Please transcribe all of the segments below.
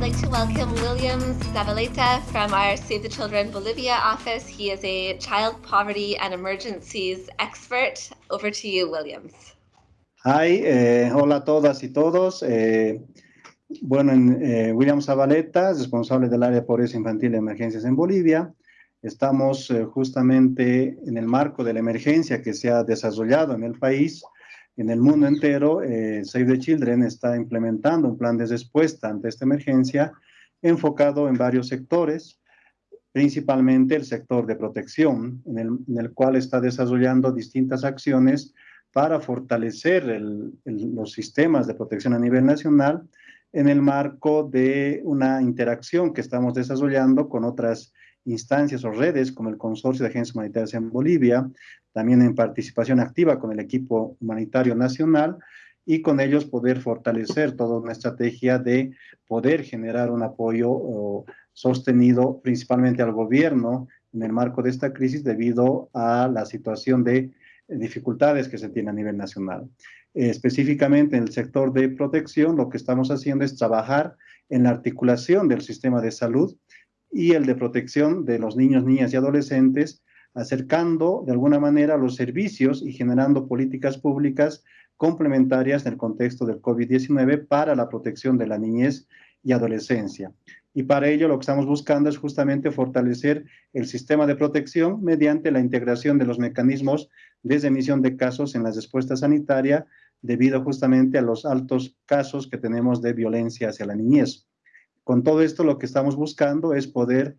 welcome Williams Zavaleta from our Save the Children Bolivia office. He is a child poverty and emergencies expert. Over to you, Williams. Hi, eh, hola a todas y todos. Eh, bueno, eh, William Zavaleta, responsable del área de pobreza infantil y emergencias en Bolivia. Estamos eh, justamente en el marco de la emergencia que se ha desarrollado en el país en el mundo entero, eh, Save the Children está implementando un plan de respuesta ante esta emergencia enfocado en varios sectores, principalmente el sector de protección, en el, cual está desarrollando distintas acciones para fortalecer los sistemas de protección a nivel nacional en el marco de una interacción que estamos desarrollando con otras instancias o redes como el Consorcio de Agencias Humanitarias en Bolivia, también en participación activa con el equipo humanitario nacional y con ellos poder fortalecer toda una estrategia de poder generar un apoyo sostenido principalmente al gobierno en el marco de esta crisis debido a la situación de dificultades que se tiene a nivel nacional. específicamente en el sector de protección, lo que estamos haciendo es trabajar en la articulación del sistema de salud y el de protección de los niños, niñas y adolescentes, acercando de alguna manera los servicios y generando políticas públicas complementarias en el contexto del COVID-19 para la protección de la niñez y adolescencia. Y para ello lo que estamos buscando es justamente fortalecer el sistema de protección mediante la integración de los mecanismos de emisión de casos en la respuesta sanitaria debido justamente a los altos casos que tenemos de violencia hacia la niñez. Con todo esto lo que estamos buscando es poder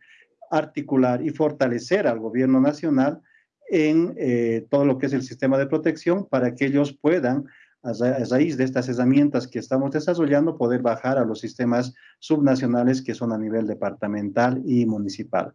articular y fortalecer al gobierno nacional en eh, todo lo que es el sistema de protección para que ellos puedan, a, raíz de estas herramientas que estamos desarrollando, poder bajar a los sistemas subnacionales que son a nivel departamental y municipal.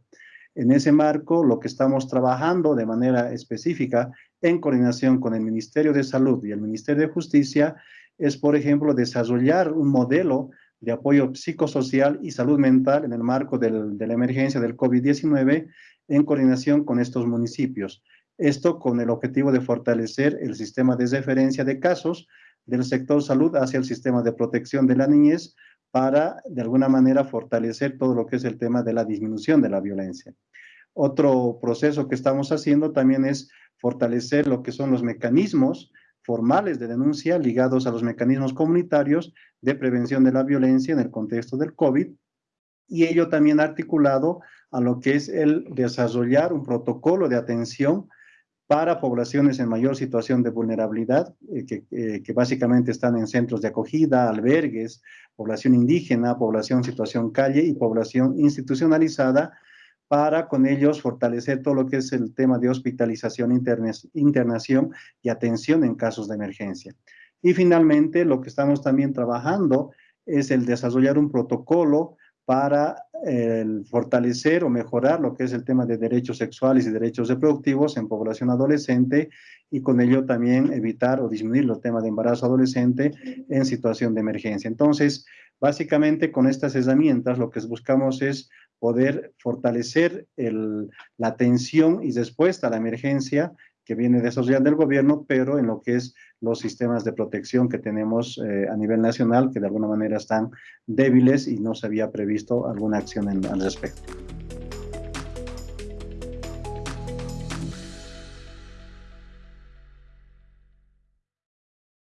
En ese marco, lo que estamos trabajando de manera específica en coordinación con el Ministerio de Salud y el Ministerio de Justicia es, por ejemplo, desarrollar un modelo de apoyo psicosocial y salud mental en el marco de la emergencia del COVID-19 en coordinación con estos municipios. Esto con el objetivo de fortalecer el sistema de referencia de casos del sector salud hacia el sistema de protección de la niñez para, de alguna manera, fortalecer todo lo que es el tema de la disminución de la violencia. Otro proceso que estamos haciendo también es fortalecer lo que son los mecanismos formales de denuncia ligados a los mecanismos comunitarios de prevención de la violencia en el contexto del COVID y ello también articulado a lo que es el desarrollar un protocolo de atención para poblaciones en mayor situación de vulnerabilidad, eh, eh, que, básicamente están en centros de acogida, albergues, población indígena, población situación calle y población institucionalizada, para con ellos fortalecer todo lo que es el tema de hospitalización, internación y atención en casos de emergencia. Y finalmente, lo que estamos también trabajando es el desarrollar un protocolo para fortalecer o mejorar lo que es el tema de derechos sexuales y derechos reproductivos en población adolescente y con ello también evitar o disminuir los temas de embarazo adolescente en situación de emergencia. Entonces, básicamente con estas herramientas lo que buscamos es poder fortalecer la atención y respuesta a la emergencia que viene desarrollando el gobierno, pero en lo que es los sistemas de protección que tenemos eh, a nivel nacional, que de alguna manera están débiles y no se había previsto alguna acción al respecto.